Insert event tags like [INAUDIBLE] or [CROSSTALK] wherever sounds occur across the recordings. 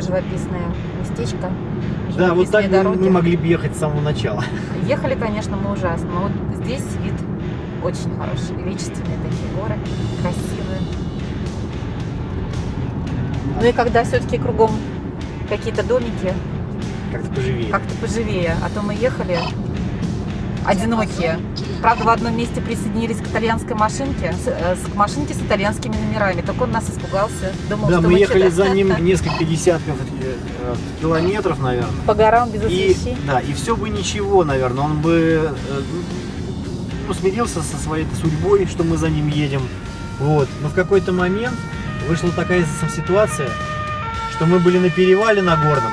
такое живописное местечко. Да, вот так живописные мы не могли бы ехать с самого начала. Ехали, конечно, мы ужасно. Но вот здесь вид очень хороший. Величественные такие горы, красивые. Ну и когда все-таки кругом какие-то домики, Как-то поживее. как-то поживее. А то мы ехали одинокие. Правда, в одном месте присоединились к итальянской машинке, с, э, к машинке с итальянскими номерами. Только он нас испугался. Думал, Да, что мы мы ехали что-то за ним [LAUGHS] несколько десятков э, километров, наверное. по горам без И, освещения. да, и все бы ничего, наверное. Он бы э, ну, смирился со своей судьбой, что мы за ним едем. Вот. Но в какой-то момент вышла такая ситуация, что мы были на перевале на горном,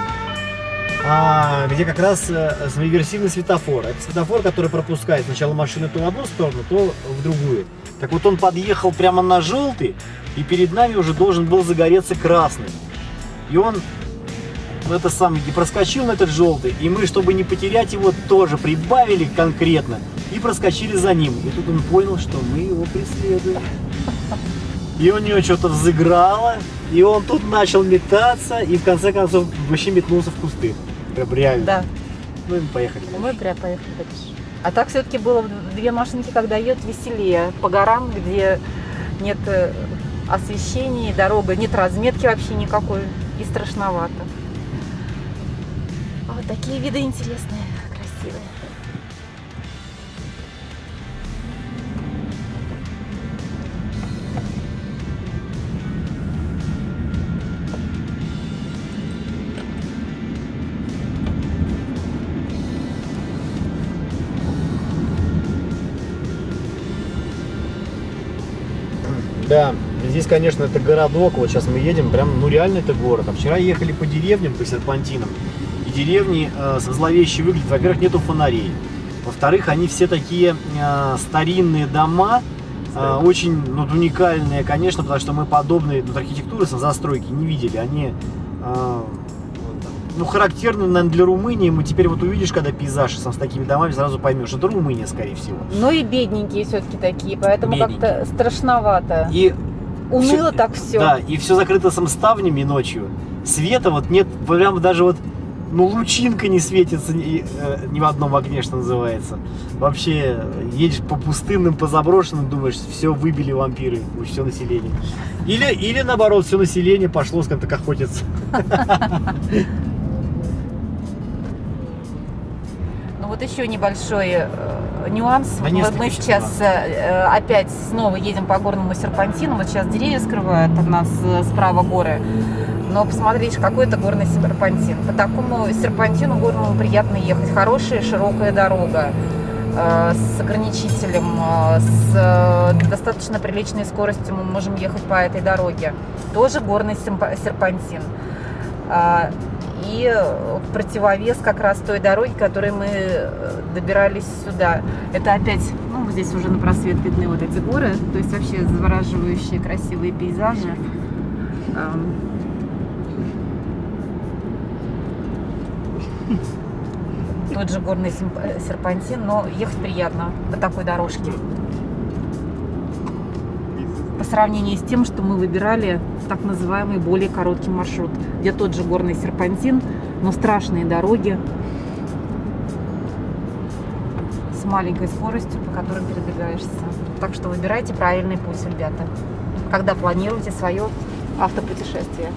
а, где как раз э, реверсивный светофор. Это светофор, который пропускает сначала машину то в одну сторону, то в другую. Так вот он подъехал прямо на желтый, и перед нами уже должен был загореться красный. И он это самый и проскочил на этот желтый, и мы, чтобы не потерять его, тоже прибавили конкретно и проскочили за ним. И тут он понял, что мы его преследуем. И у него что-то взыграло, и он тут начал метаться, и в конце концов вообще метнулся в кусты. Прям реально. Да. Ну и мы поехали. Ну, Мы прям поехали дальше. А так все-таки было две машинки, когда едут веселее. По горам, где нет э, освещения, дорога, нет разметки вообще никакой. И страшновато. А вот такие виды интересные, красивые. Да, здесь, конечно, это городок. Вот сейчас мы едем, прям, ну реально это город. А вчера ехали по деревням, по серпантинам. И деревни э, зловеще выглядят. Во-первых, нету фонарей. Во-вторых, они все такие э, старинные дома, э, очень ну, уникальные, конечно, потому что мы подобные ну, архитектуры с застройки не видели. Они э, ну, характерны, наверное, для Румынии. Мы теперь вот увидишь, когда пейзаж сам с такими домами, сразу поймешь, это Румыния, скорее всего. Ну и бедненькие все-таки такие, поэтому как-то страшновато. И Уныло всё- так все. Да, и все закрыто сам ставнями ночью. Света вот нет, прям даже вот, ну, лучинка не светится ни, э, ни в одном окне, что называется. Вообще, едешь по пустынным, по заброшенным, думаешь, все выбили вампиры, все население. Или, или наоборот, все население пошло, скажем так, охотиться. [LAUGHS] Ну вот еще небольшой э, нюанс. Вот мы сейчас э, опять снова едем по горному серпантину. Вот сейчас деревья скрывают от нас э, справа горы. Но посмотрите, какой это горный серпантин. По такому серпантину горному приятно ехать. Хорошая широкая дорога э, с ограничителем, э, с э, достаточно приличной скоростью мы можем ехать по этой дороге. Тоже горный серпантин. И э, противовес как раз той дороги, которой мы э, добирались сюда. Это опять, ну, здесь уже на просвет видны вот эти горы, то есть вообще завораживающие красивые пейзажи. Тот же горный э, серпантин, но ехать приятно по такой дорожке. По сравнению с тем, что мы выбирали так называемый более короткий маршрут, где тот же горный серпантин, но страшные дороги с маленькой скоростью, по которым передвигаешься. Так что выбирайте правильный путь, ребята, когда планируете свое автопутешествие.